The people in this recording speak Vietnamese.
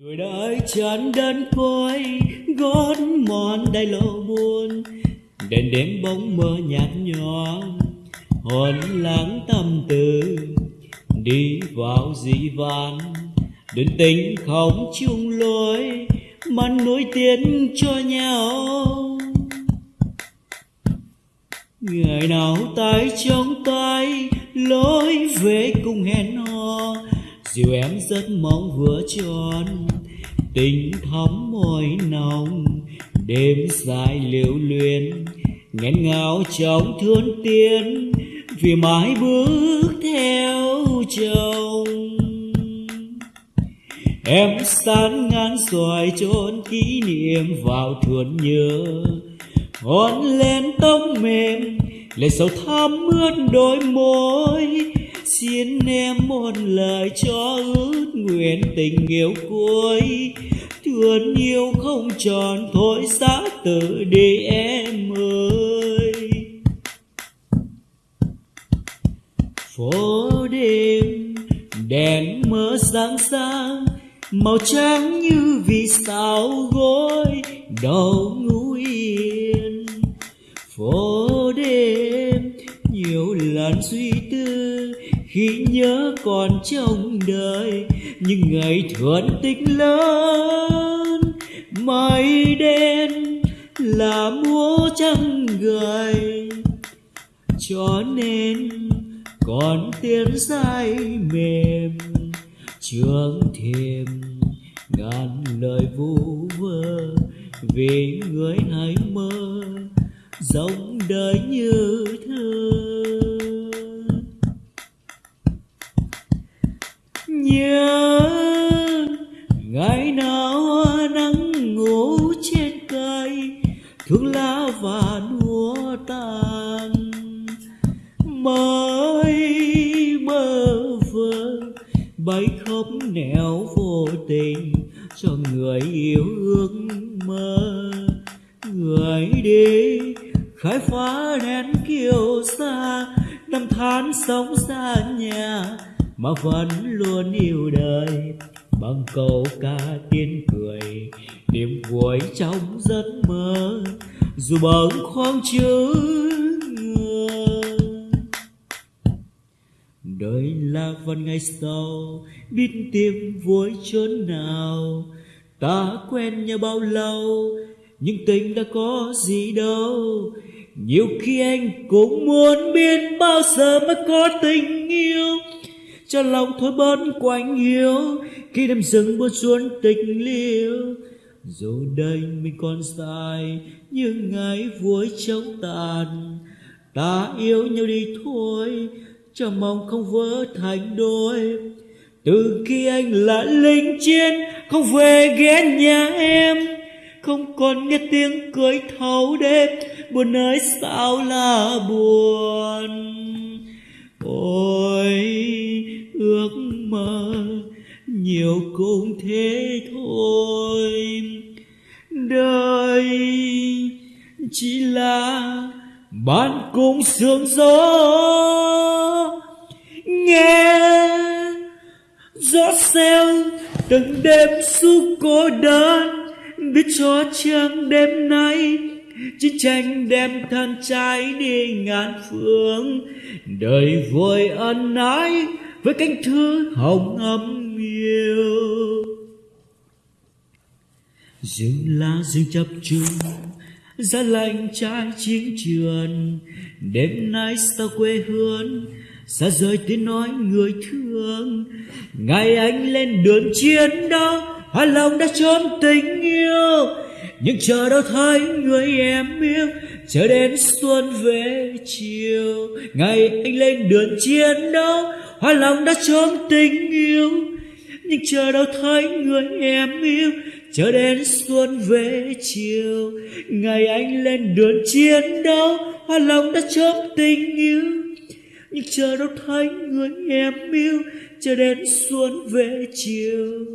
tuổi đời chán đơn côi gót mòn đầy lộ buồn. Đèn đêm bóng mơ nhạt nhòa, hồn lãng tâm tư. Đi vào dị vãng. đơn tình không chung lối, mắn nối tiến cho nhau. Ngày nào tay trong tay, lối về cùng hẹn hò dìu em rất mong vừa tròn, tình thắm môi nồng, đêm dài liễu luyến, nghẹn ngào trong thương tiên vì mãi bước theo chồng. Em san ngán xoài trốn kỷ niệm vào thuở nhớ hôn lên tóc mềm lệ sầu thắm ướt đôi môi xin em một lời cho ước nguyện tình yêu cuối. Thương yêu không tròn, thôi xa tự đi em ơi. Phố đêm, đèn mơ sáng sáng, màu trắng như vì sao gối, đầu ngủ yên. Phố đêm khi nhớ còn trong đời, những ngày thuận tích lớn mây đen là múa trăng gầy. Cho nên còn tiếng dài mềm, trường thêm ngàn lời vu vơ vì người hãy mơ dòng đời như thơ. Nhớ ngày nào nắng ngủ trên cây, thương lá và lúa tàn. Mới bơ vơ bay khóc nẻo vô tình cho người yêu ước mơ. Người đi, khai phá nén kiều xa, năm tháng sống xa nhà mà vẫn luôn yêu đời, bằng câu ca tiếng cười. Niềm vui trong giấc mơ, dù bâng khoang chữ đời là phần ngày sau, biết tìm vui chốn nào. Ta quen nhau bao lâu, nhưng tình đã có gì đâu. Nhiều khi anh cũng muốn biết bao giờ mới có tình yêu cho lòng thôi bớt quạnh hiu khi đêm rừng buốt xuống tình liêu, dù đây mình còn dài, nhưng ngày vui chóng tàn. Ta yêu nhau đi thôi, cho mong không vỡ thành đôi. Từ khi anh là lính chiến, không về ghé nhà em. Không còn nghe tiếng cười thấu đêm, buồn ơi sao là buồn ôi, ước mơ, nhiều cũng thế thôi. Đời chỉ là ban cùng sương gió. Nghe gió xeo từng đêm suốt cô đơn, biết cho chàng đêm nay chiến tranh đem thân trái đi ngàn phương, đời vui ân ái với cánh thư hồng ấm yêu. Rừng lá rừng chập trùng, giá lạnh trái chiến trường, đêm nay sao quê hương, xa rời tiếng nói người thương. Ngày anh lên đường chiến đấu, hoa lòng đã trốn tình yêu nhưng chờ đâu thấy người em yêu, chờ đến xuân về chiều, ngày anh lên đường chiến đấu, hoa lòng đã trốn tình yêu. Nhưng chờ đâu thấy người em yêu, chờ đến xuân về chiều, ngày anh lên đường chiến đấu, hoa lòng đã trốn tình yêu. Nhưng chờ đâu thấy người em yêu, chờ đến xuân về chiều.